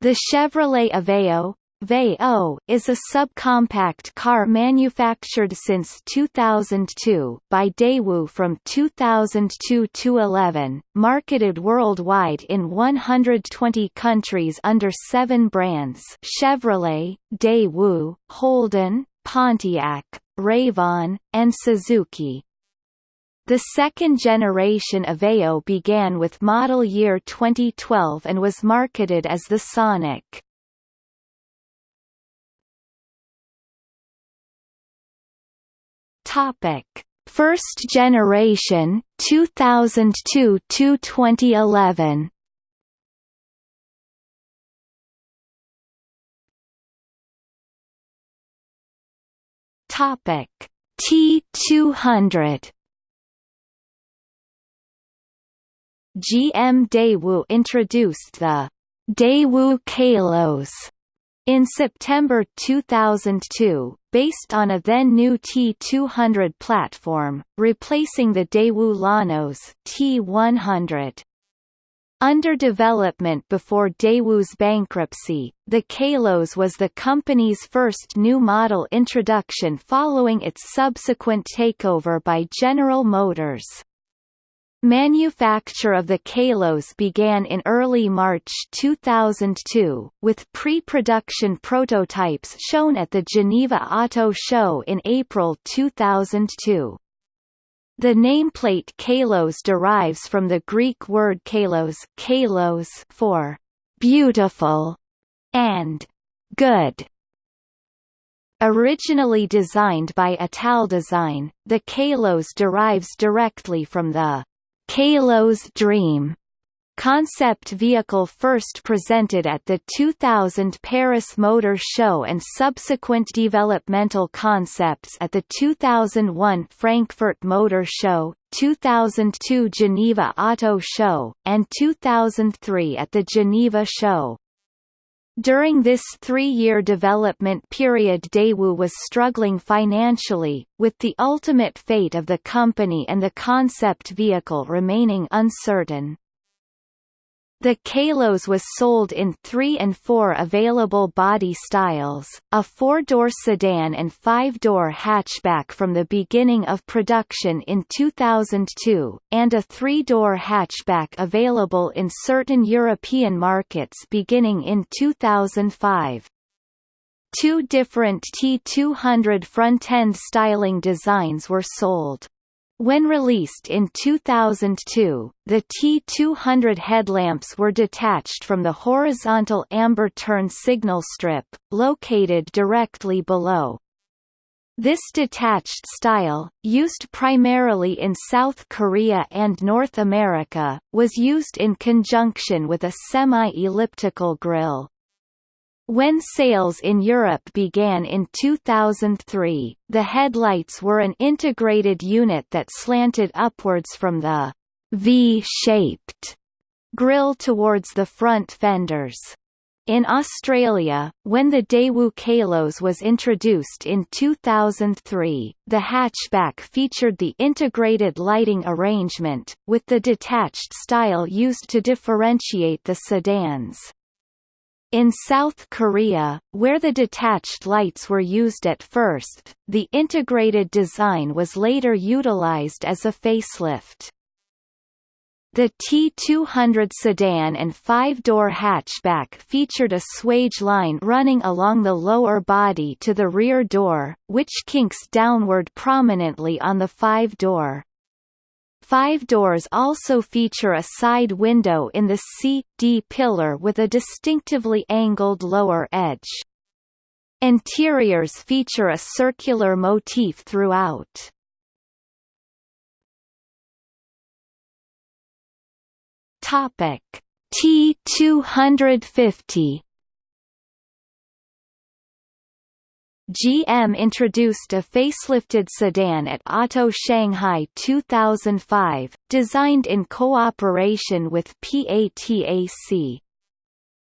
The Chevrolet Aveo Veo is a subcompact car manufactured since 2002 by Daewoo from 2002 to 11, marketed worldwide in 120 countries under seven brands Chevrolet, Daewoo, Holden, Pontiac, Ravon, and Suzuki. The second generation Aveo began with model year 2012 and was marketed as the Sonic. Topic: First generation 2002 to 2011. Topic: T200. GM Daewoo introduced the Daewoo Kalos in September 2002, based on a then-new T200 platform, replacing the Daewoo Lanos T100. Under development before Daewoo's bankruptcy, the Kalos was the company's first new model introduction following its subsequent takeover by General Motors. Manufacture of the Kalos began in early March 2002, with pre-production prototypes shown at the Geneva Auto Show in April 2002. The nameplate Kalos derives from the Greek word kalos, kalos for beautiful and good. Originally designed by Italdesign, the Kalos derives directly from the Kalos Dream concept vehicle first presented at the 2000 Paris Motor Show and subsequent developmental concepts at the 2001 Frankfurt Motor Show, 2002 Geneva Auto Show, and 2003 at the Geneva Show. During this three-year development period Daewoo was struggling financially, with the ultimate fate of the company and the concept vehicle remaining uncertain. The Kalos was sold in three and four available body styles, a four-door sedan and five-door hatchback from the beginning of production in 2002, and a three-door hatchback available in certain European markets beginning in 2005. Two different T200 front-end styling designs were sold. When released in 2002, the T200 headlamps were detached from the horizontal amber turn signal strip, located directly below. This detached style, used primarily in South Korea and North America, was used in conjunction with a semi-elliptical grille. When sales in Europe began in 2003, the headlights were an integrated unit that slanted upwards from the V-shaped grille towards the front fenders. In Australia, when the Daewoo Kalos was introduced in 2003, the hatchback featured the integrated lighting arrangement, with the detached style used to differentiate the sedans. In South Korea, where the detached lights were used at first, the integrated design was later utilized as a facelift. The T200 sedan and five-door hatchback featured a swage line running along the lower body to the rear door, which kinks downward prominently on the five-door. Five doors also feature a side window in the C-D pillar with a distinctively angled lower edge. Interiors feature a circular motif throughout. Topic T250 GM introduced a facelifted sedan at Auto Shanghai 2005, designed in cooperation with PATAC.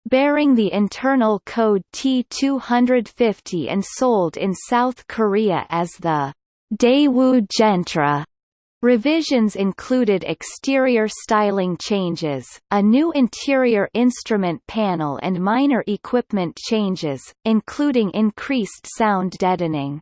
Bearing the internal code T250 and sold in South Korea as the Daewoo Gentra, Revisions included exterior styling changes, a new interior instrument panel and minor equipment changes, including increased sound deadening.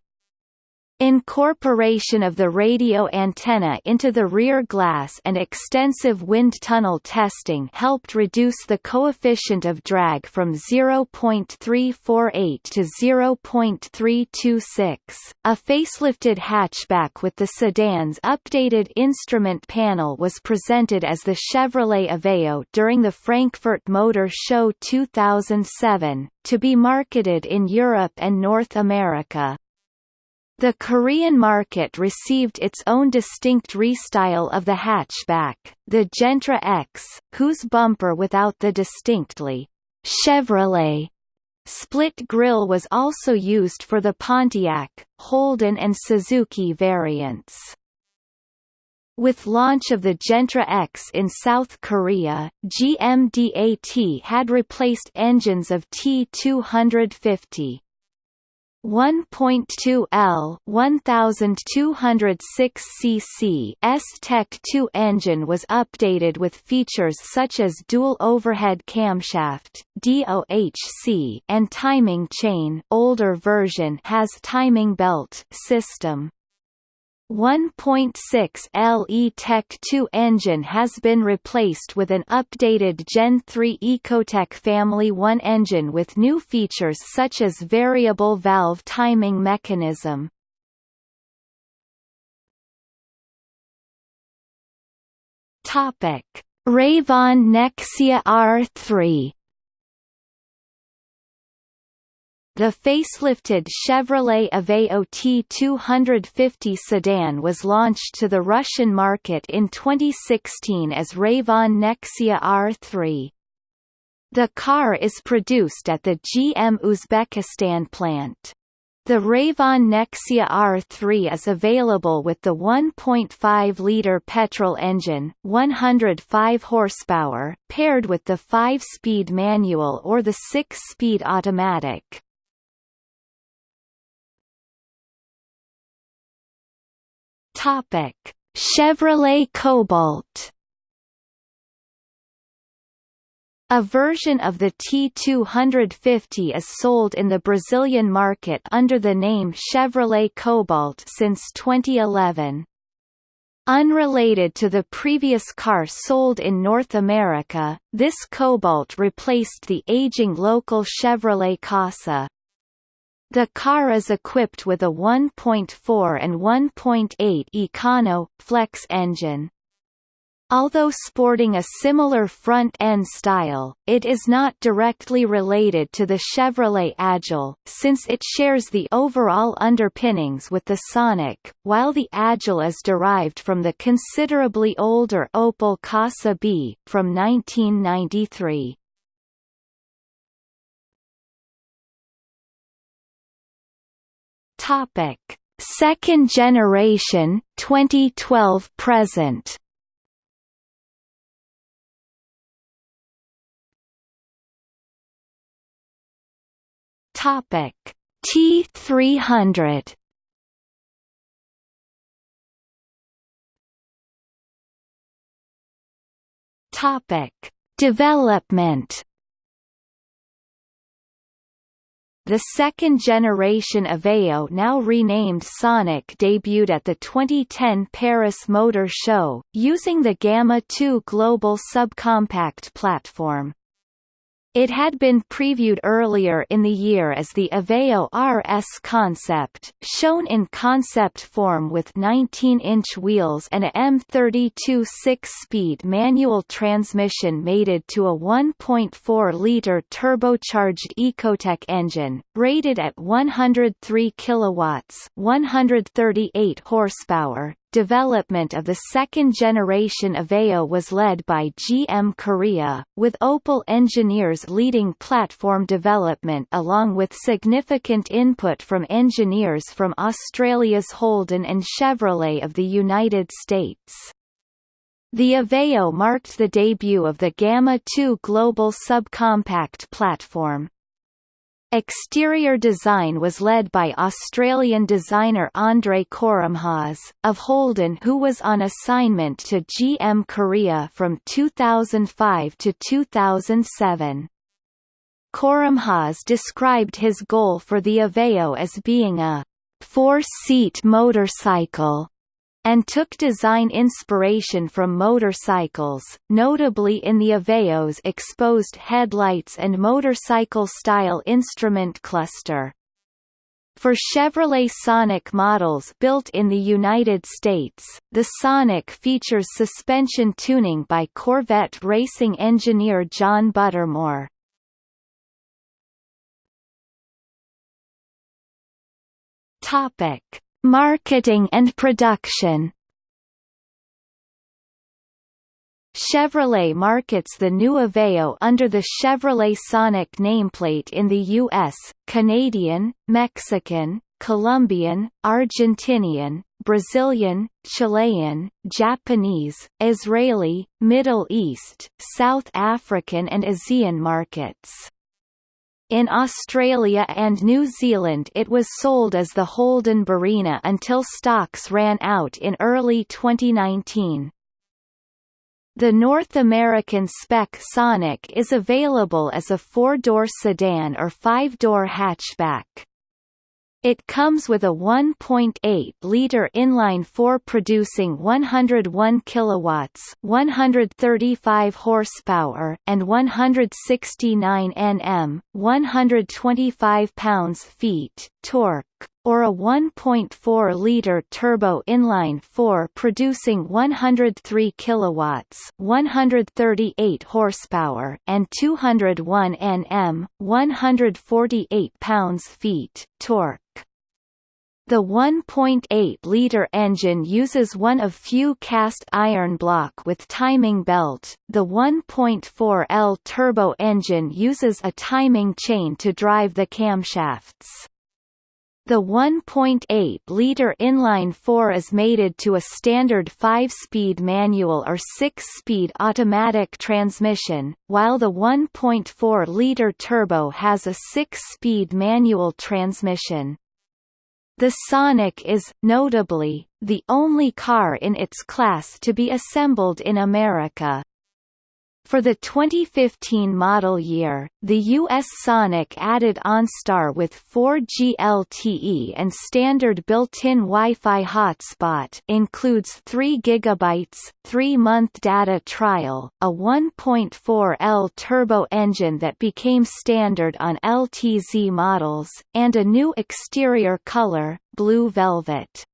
Incorporation of the radio antenna into the rear glass and extensive wind tunnel testing helped reduce the coefficient of drag from 0.348 to 0.326. A facelifted hatchback with the sedan's updated instrument panel was presented as the Chevrolet Aveo during the Frankfurt Motor Show 2007, to be marketed in Europe and North America. The Korean market received its own distinct restyle of the hatchback, the Gentra X, whose bumper without the distinctly Chevrolet split grille was also used for the Pontiac, Holden and Suzuki variants. With launch of the Gentra X in South Korea, GMDAT had replaced engines of T250. 1.2 L 1206 cc S-TEC 2 engine was updated with features such as dual overhead camshaft, DOHC, and timing chain. Older version has timing belt system. 1.6 LE Tech 2 engine has been replaced with an updated Gen 3 Ecotec Family 1 engine with new features such as variable valve timing mechanism. Topic: Ravon Nexia R3 The facelifted Chevrolet Aveo T250 sedan was launched to the Russian market in 2016 as Ravon Nexia R3. The car is produced at the GM Uzbekistan plant. The Ravon Nexia R3 is available with the 1.5-liter petrol engine, 105 horsepower, paired with the 5-speed manual or the 6-speed automatic. Topic: Chevrolet Cobalt. A version of the T250 is sold in the Brazilian market under the name Chevrolet Cobalt since 2011. Unrelated to the previous car sold in North America, this Cobalt replaced the aging local Chevrolet Corsa. The car is equipped with a 1.4 and 1.8 Econo Flex engine. Although sporting a similar front-end style, it is not directly related to the Chevrolet Agile, since it shares the overall underpinnings with the Sonic, while the Agile is derived from the considerably older Opel Corsa B, from 1993. Topic: Second generation 2012 present. Topic: T300. Topic: Development The second generation Aveo now renamed Sonic debuted at the 2010 Paris Motor Show, using the Gamma 2 global subcompact platform. It had been previewed earlier in the year as the Aveo RS concept, shown in concept form with 19-inch wheels and a M32 six-speed manual transmission mated to a 1.4-liter turbocharged Ecotec engine, rated at 103 kilowatts, 138 horsepower, Development of the second generation Aveo was led by GM Korea, with Opel engineers leading platform development along with significant input from engineers from Australia's Holden and Chevrolet of the United States. The Aveo marked the debut of the Gamma 2 global subcompact platform. Exterior design was led by Australian designer Ondrej Koromhaz, of Holden who was on assignment to GM Korea from 2005 to 2007. Koremhausz described his goal for the Aveo as being a four-seat motorcycle and took design inspiration from motorcycles, notably in the Aveo's exposed headlights and motorcycle-style instrument cluster. For Chevrolet Sonic models built in the United States, the Sonic features suspension tuning by Corvette racing engineer John Buttermore. Topic: Marketing and production Chevrolet markets the new Aveo under the Chevrolet Sonic nameplate in the U.S., Canadian, Mexican, Colombian, Argentinian, Brazilian, Chilean, Japanese, Israeli, Middle East, South African and ASEAN markets. In Australia and New Zealand it was sold as the Holden Barina until stocks ran out in early 2019. The North American spec Sonic is available as a four-door sedan or five-door hatchback. It comes with a 1.8-liter inline-four producing 101 kilowatts, 135 horsepower, and 169 Nm, 125 pounds-feet torque, or a 1.4-liter turbo inline-four producing 103 kilowatts, 138 horsepower, and 201 Nm, 148 pounds-feet torque. The 1.8-liter engine uses one of few cast iron block with timing belt. The 1.4L turbo engine uses a timing chain to drive the camshafts. The 1.8-liter inline-4 is mated to a standard 5-speed manual or 6-speed automatic transmission, while the 1.4-liter turbo has a 6-speed manual transmission. The Sonic is, notably, the only car in its class to be assembled in America. For the 2015 model year, the US Sonic added OnStar with 4G LTE and standard built-in Wi-Fi hotspot includes 3 GB, 3-month data trial, a 1.4L turbo engine that became standard on LTZ models, and a new exterior color, blue velvet.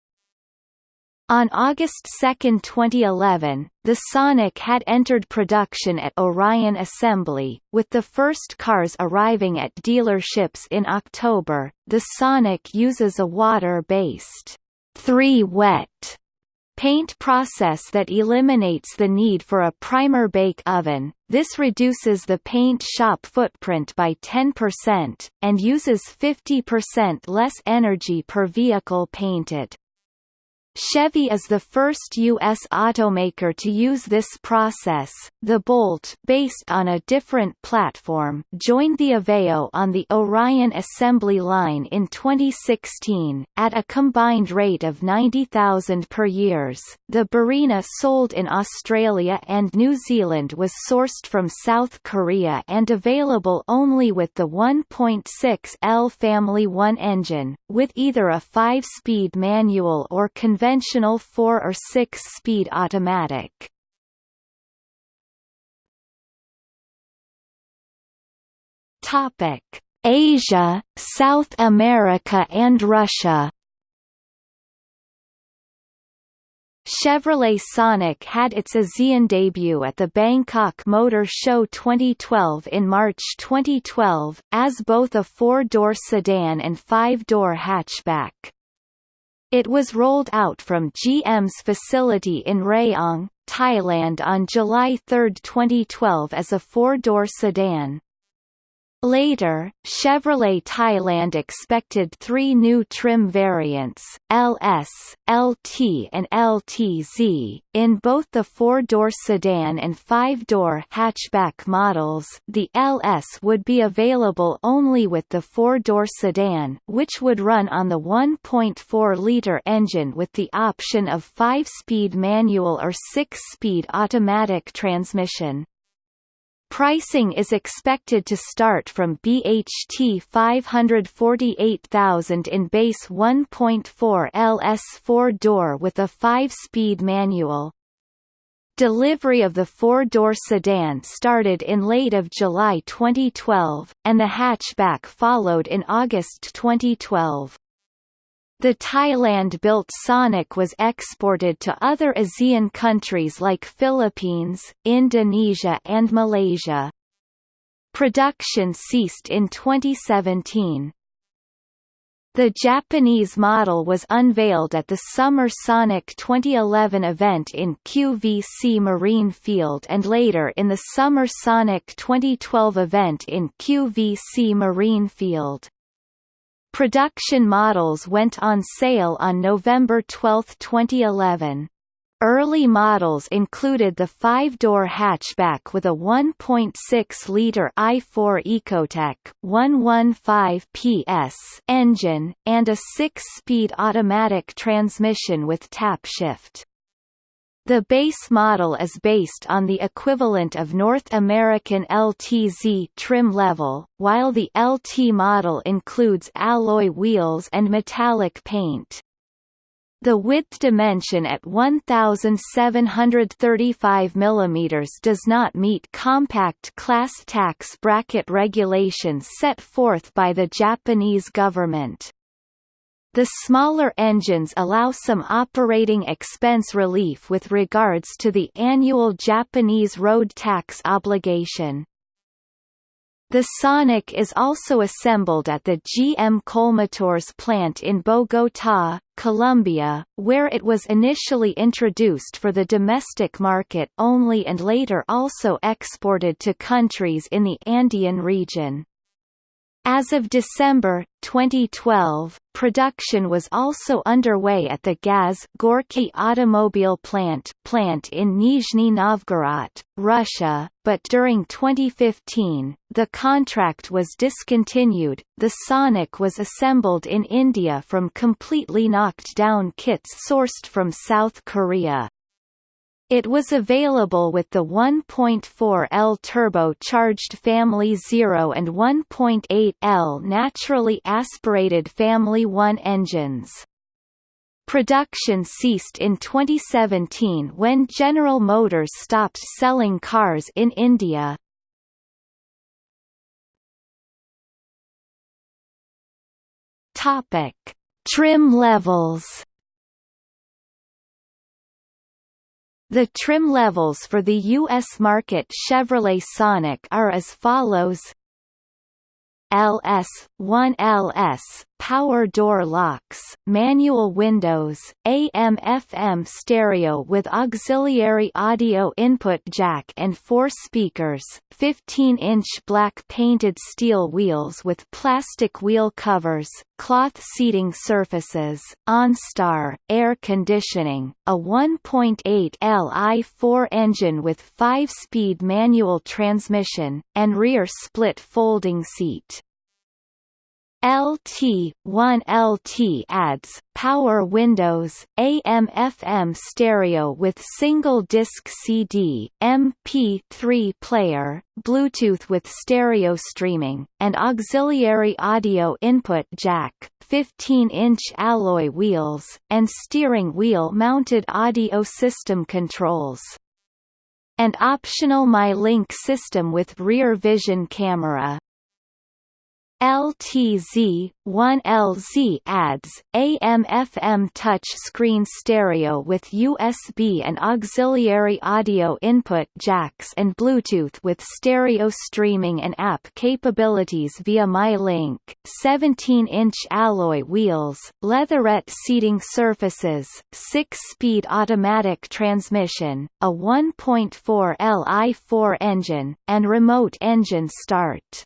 On August 2, 2011, the Sonic had entered production at Orion Assembly, with the first cars arriving at dealerships in October. The Sonic uses a water-based 3-wet paint process that eliminates the need for a primer bake oven. This reduces the paint shop footprint by 10%, and uses 50% less energy per vehicle painted. Chevy is the first U.S. automaker to use this process. The Bolt, based on a different platform, joined the Aveo on the Orion assembly line in 2016, at a combined rate of 90,000 per years. The Barina sold in Australia and New Zealand was sourced from South Korea and available only with the 1.6L Family 1 engine, with either a 5-speed manual or conventional conventional 4 or 6-speed automatic. Asia, South America and Russia. Chevrolet Sonic had its ASEAN debut at the Bangkok Motor Show 2012 in March 2012, as both a four-door sedan and five-door hatchback. It was rolled out from GM's facility in Rayong, Thailand on July 3, 2012 as a four-door sedan. Later, Chevrolet Thailand expected three new trim variants, LS, LT and LTZ, in both the four-door sedan and five-door hatchback models the LS would be available only with the four-door sedan which would run on the 1.4-litre engine with the option of five-speed manual or six-speed automatic transmission. Pricing is expected to start from BHT 548,000 in base 1.4 LS 4-door with a 5-speed manual. Delivery of the four-door sedan started in late of July 2012, and the hatchback followed in August 2012. The Thailand-built Sonic was exported to other ASEAN countries like Philippines, Indonesia and Malaysia. Production ceased in 2017. The Japanese model was unveiled at the Summer Sonic 2011 event in QVC Marine Field and later in the Summer Sonic 2012 event in QVC Marine Field. Production models went on sale on November 12, 2011. Early models included the five-door hatchback with a 1.6-liter i4 Ecotec 115 PS engine, and a six-speed automatic transmission with tap shift. The base model is based on the equivalent of North American LTZ trim level, while the LT model includes alloy wheels and metallic paint. The width dimension at 1735 mm does not meet compact class tax bracket regulations set forth by the Japanese government. The smaller engines allow some operating expense relief with regards to the annual Japanese road tax obligation. The Sonic is also assembled at the GM Colmotores plant in Bogotá, Colombia, where it was initially introduced for the domestic market only and later also exported to countries in the Andean region. As of December 2012, production was also underway at the Gaz Gorky automobile plant plant in Nizhny Novgorod, Russia, but during 2015, the contract was discontinued. The Sonic was assembled in India from completely knocked down kits sourced from South Korea. It was available with the 1.4L turbo-charged Family 0 and 1.8L naturally aspirated Family 1 engines. Production ceased in 2017 when General Motors stopped selling cars in India. Topic: Trim levels The trim levels for the U.S. market Chevrolet Sonic are as follows LS 1LS power door locks, manual windows, AM/FM stereo with auxiliary audio input jack and four speakers, 15-inch black painted steel wheels with plastic wheel covers, cloth seating surfaces, OnStar, air conditioning, a 1.8 Li4 engine with 5-speed manual transmission, and rear split folding seat. LT 1 LT adds power windows, AM/FM stereo with single disc CD, MP3 player, Bluetooth with stereo streaming, and auxiliary audio input jack, 15-inch alloy wheels, and steering wheel mounted audio system controls. And optional MyLink system with rear vision camera. LTZ 1LZ adds AM/FM touch screen stereo with USB and auxiliary audio input jacks and Bluetooth with stereo streaming and app capabilities via MyLink, 17-inch alloy wheels, leatherette seating surfaces, 6-speed automatic transmission, a 1.4 Li4 engine, and remote engine start.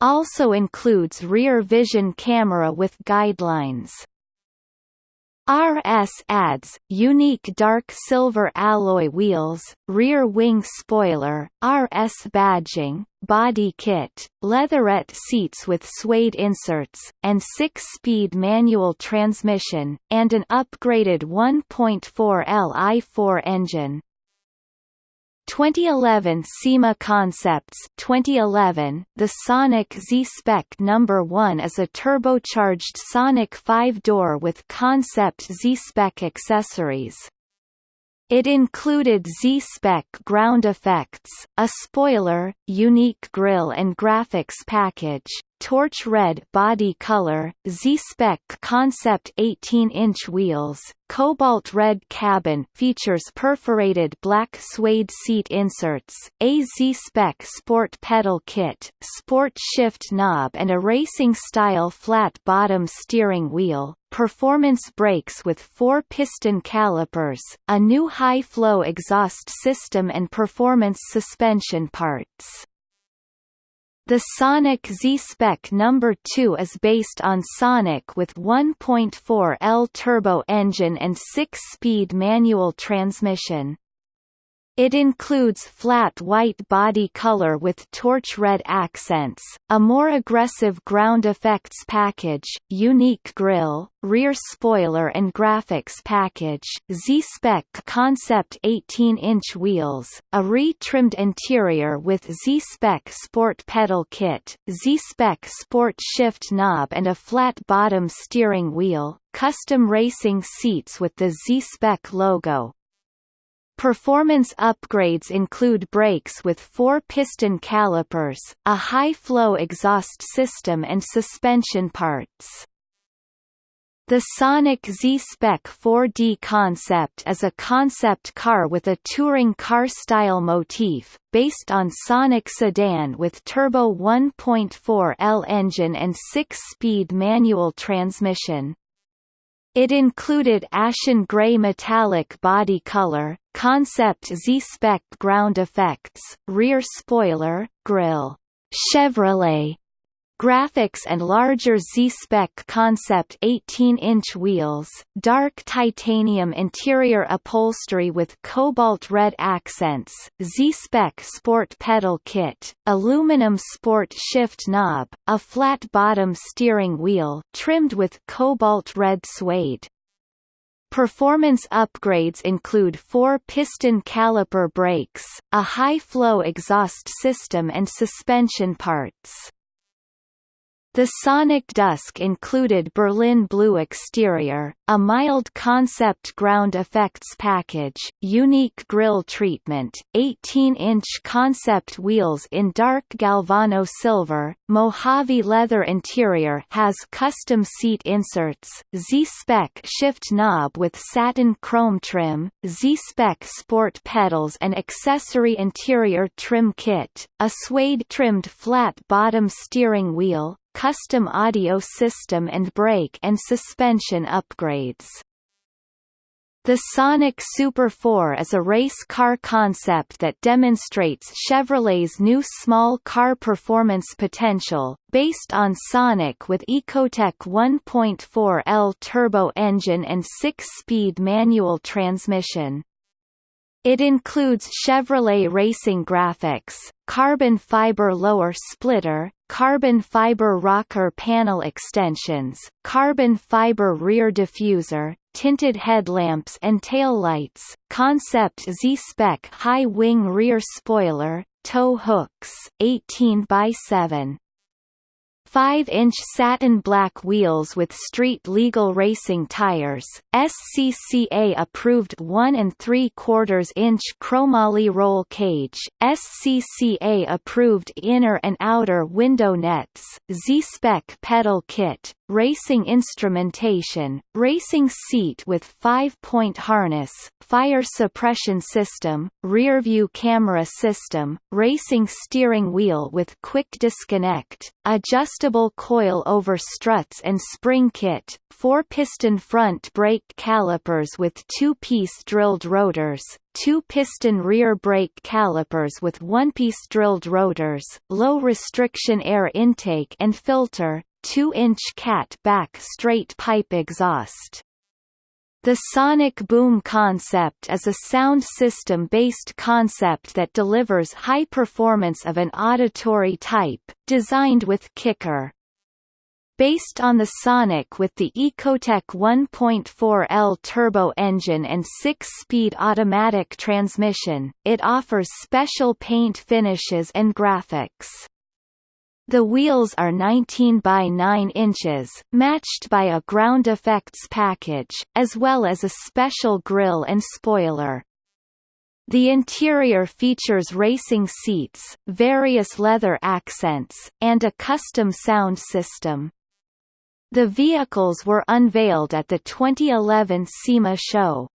Also includes rear vision camera with guidelines. RS adds, unique dark silver alloy wheels, rear wing spoiler, RS badging, body kit, leatherette seats with suede inserts, and six-speed manual transmission, and an upgraded 1.4 Li4 engine. 2011 SEMA Concepts 2011 The Sonic Z-Spec number 1 is a turbocharged Sonic 5-door with concept Z-Spec accessories. It included Z-Spec ground effects, a spoiler, unique grille and graphics package, torch red body color, Z-Spec concept 18-inch wheels, cobalt red cabin features perforated black suede seat inserts, a Z-Spec sport pedal kit, sport shift knob and a racing-style flat-bottom steering wheel, performance brakes with four piston calipers, a new high-flow exhaust system and performance suspension parts. The Sonic Z-Spec No. 2 is based on Sonic with 1.4 L turbo engine and 6-speed manual transmission. It includes flat white body color with torch red accents, a more aggressive ground effects package, unique grille, rear spoiler and graphics package, Z-Spec concept 18-inch wheels, a re-trimmed interior with Z-Spec sport pedal kit, Z-Spec sport shift knob and a flat bottom steering wheel, custom racing seats with the Z-Spec logo, Performance upgrades include brakes with four piston calipers, a high-flow exhaust system and suspension parts. The Sonic Z-Spec 4D concept is a concept car with a touring car-style motif, based on Sonic sedan with turbo 1.4 L engine and 6-speed manual transmission. It included ashen gray metallic body color, concept Z-Spec ground effects, rear spoiler, grille, Chevrolet graphics and larger Z-Spec concept 18-inch wheels, dark titanium interior upholstery with cobalt red accents, Z-Spec sport pedal kit, aluminum sport shift knob, a flat bottom steering wheel trimmed with cobalt red suede. Performance upgrades include four piston caliper brakes, a high-flow exhaust system and suspension parts. The Sonic Dusk included Berlin blue exterior, a mild concept ground effects package, unique grille treatment, 18-inch concept wheels in dark Galvano silver, Mojave leather interior has custom seat inserts, Z-Spec shift knob with satin chrome trim, Z-Spec sport pedals and accessory interior trim kit, a suede-trimmed flat bottom steering wheel, custom audio system and brake and suspension upgrades. The Sonic Super 4 is a race car concept that demonstrates Chevrolet's new small car performance potential, based on Sonic with Ecotec 1.4 L turbo engine and 6-speed manual transmission. It includes Chevrolet racing graphics, carbon fiber lower splitter, carbon fiber rocker panel extensions, carbon fiber rear diffuser, tinted headlamps and taillights, concept Z-Spec high wing rear spoiler, tow hooks, 18 by 7 5-inch satin black wheels with street-legal racing tires, SCCA approved 1 and 3 quarters inch chromoly roll cage, SCCA approved inner and outer window nets, Z-Spec pedal kit, racing instrumentation, racing seat with five-point harness, fire suppression system, rear-view camera system, racing steering wheel with quick disconnect, adjustable coil-over struts and spring kit, four-piston front brake calipers with two-piece drilled rotors, two-piston rear brake calipers with one-piece drilled rotors, low restriction air intake and filter, 2-inch cat back straight pipe exhaust. The sonic boom concept is a sound system-based concept that delivers high performance of an auditory type, designed with kicker. Based on the Sonic with the Ecotec 1.4L turbo engine and 6-speed automatic transmission, it offers special paint finishes and graphics. The wheels are 19 by 9 inches, matched by a ground effects package, as well as a special grille and spoiler. The interior features racing seats, various leather accents, and a custom sound system. The vehicles were unveiled at the 2011 SEMA show.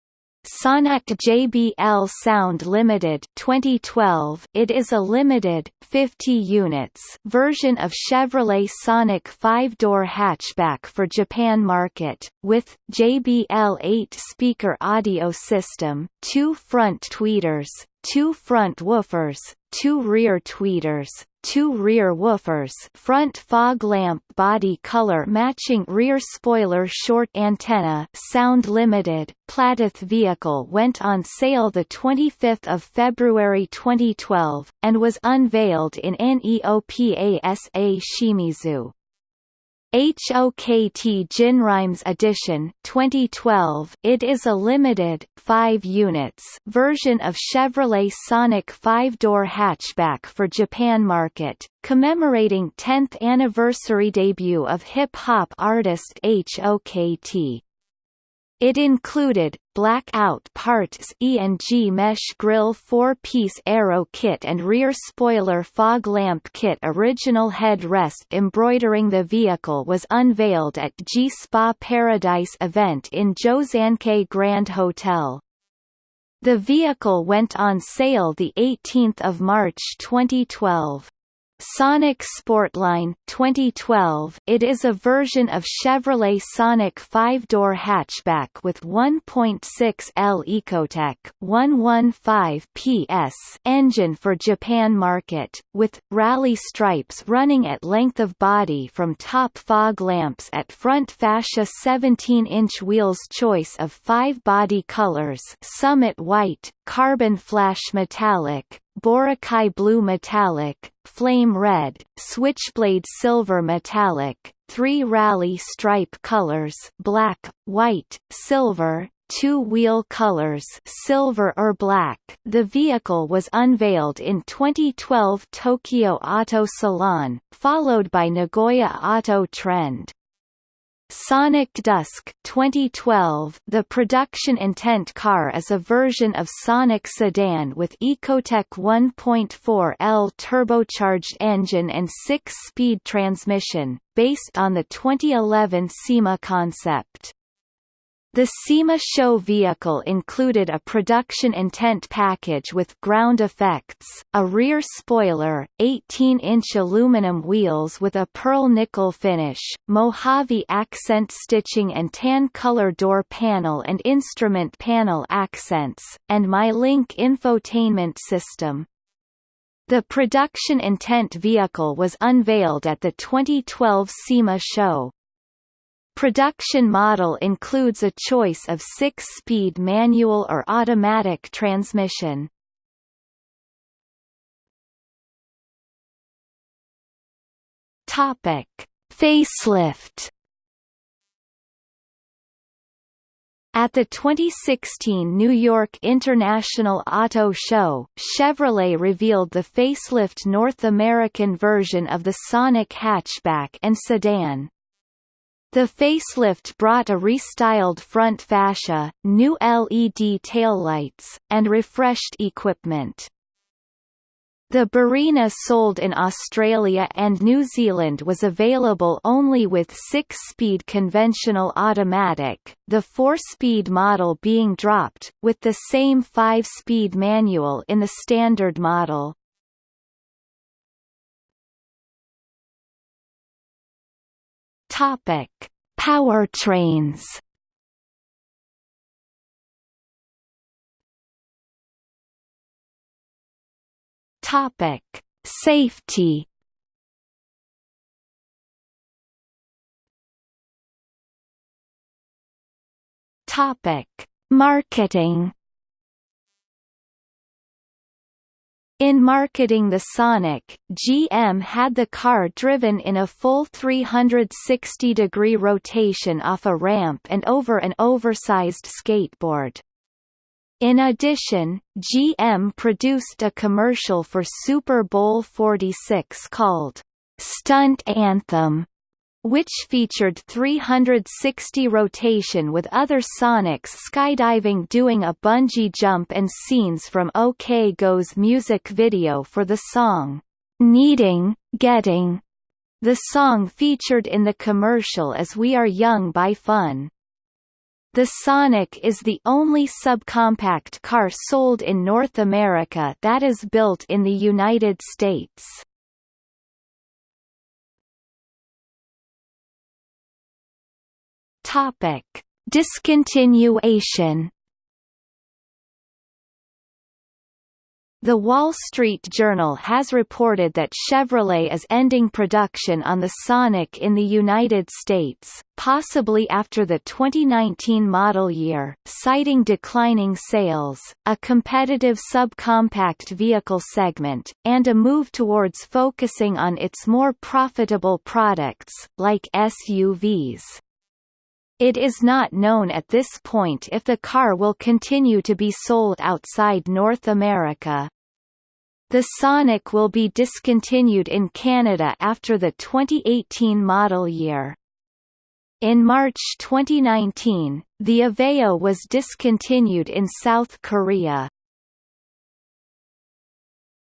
Sonic JBL Sound Limited 2012 It is a limited 50 units version of Chevrolet Sonic 5-door hatchback for Japan market with JBL 8-speaker audio system, two front tweeters, two front woofers, two rear tweeters, two rear woofers front fog lamp body color matching rear spoiler short antenna sound limited Platyth vehicle went on sale the 25th of February 2012 and was unveiled in NEOPASA Shimizu HOKT Jinrymes Edition 2012 It is a limited 5 units version of Chevrolet Sonic 5-door hatchback for Japan market, commemorating 10th anniversary debut of hip-hop artist HOKT. It included, blackout parts E&G mesh grille 4-piece aero kit and rear spoiler fog lamp kit Original headrest embroidering the vehicle was unveiled at G-Spa Paradise event in Jozankei Grand Hotel. The vehicle went on sale 18 March 2012. Sonic Sportline 2012 It is a version of Chevrolet Sonic 5-door hatchback with 1.6L Ecotec 115 PS engine for Japan market, with, rally stripes running at length of body from top fog lamps at front fascia 17-inch wheels choice of five body colors Summit White, Carbon Flash Metallic, Boracay Blue Metallic, Flame Red, Switchblade Silver Metallic, three rally stripe colors black, white, silver, two-wheel colors silver or black. The vehicle was unveiled in 2012 Tokyo Auto Salon, followed by Nagoya Auto Trend. Sonic Dusk 2012 The production intent car is a version of Sonic sedan with Ecotec 1.4L turbocharged engine and 6-speed transmission, based on the 2011 SEMA concept. The SEMA show vehicle included a production intent package with ground effects, a rear spoiler, 18-inch aluminum wheels with a pearl nickel finish, Mojave accent stitching and tan color door panel and instrument panel accents, and MyLink infotainment system. The production intent vehicle was unveiled at the 2012 SEMA show. Production model includes a choice of six-speed manual or automatic transmission. Topic: Facelift. At the 2016 New York International Auto Show, Chevrolet revealed the facelift North American version of the Sonic hatchback and sedan. The facelift brought a restyled front fascia, new LED taillights, and refreshed equipment. The Barina sold in Australia and New Zealand was available only with 6-speed conventional automatic, the 4-speed model being dropped, with the same 5-speed manual in the standard model. Topic: Powertrains. Topic: Safety. Topic: Marketing. In marketing the Sonic, GM had the car driven in a full 360-degree rotation off a ramp and over an oversized skateboard. In addition, GM produced a commercial for Super Bowl 46 called, "'Stunt Anthem' which featured 360 rotation with other Sonics skydiving doing a bungee jump and scenes from OK Go's music video for the song, "'Needing, Getting". The song featured in the commercial is We Are Young by Fun. The Sonic is the only subcompact car sold in North America that is built in the United States. Topic: Discontinuation. The Wall Street Journal has reported that Chevrolet is ending production on the Sonic in the United States, possibly after the 2019 model year, citing declining sales, a competitive subcompact vehicle segment, and a move towards focusing on its more profitable products, like SUVs. It is not known at this point if the car will continue to be sold outside North America. The Sonic will be discontinued in Canada after the 2018 model year. In March 2019, the Aveo was discontinued in South Korea.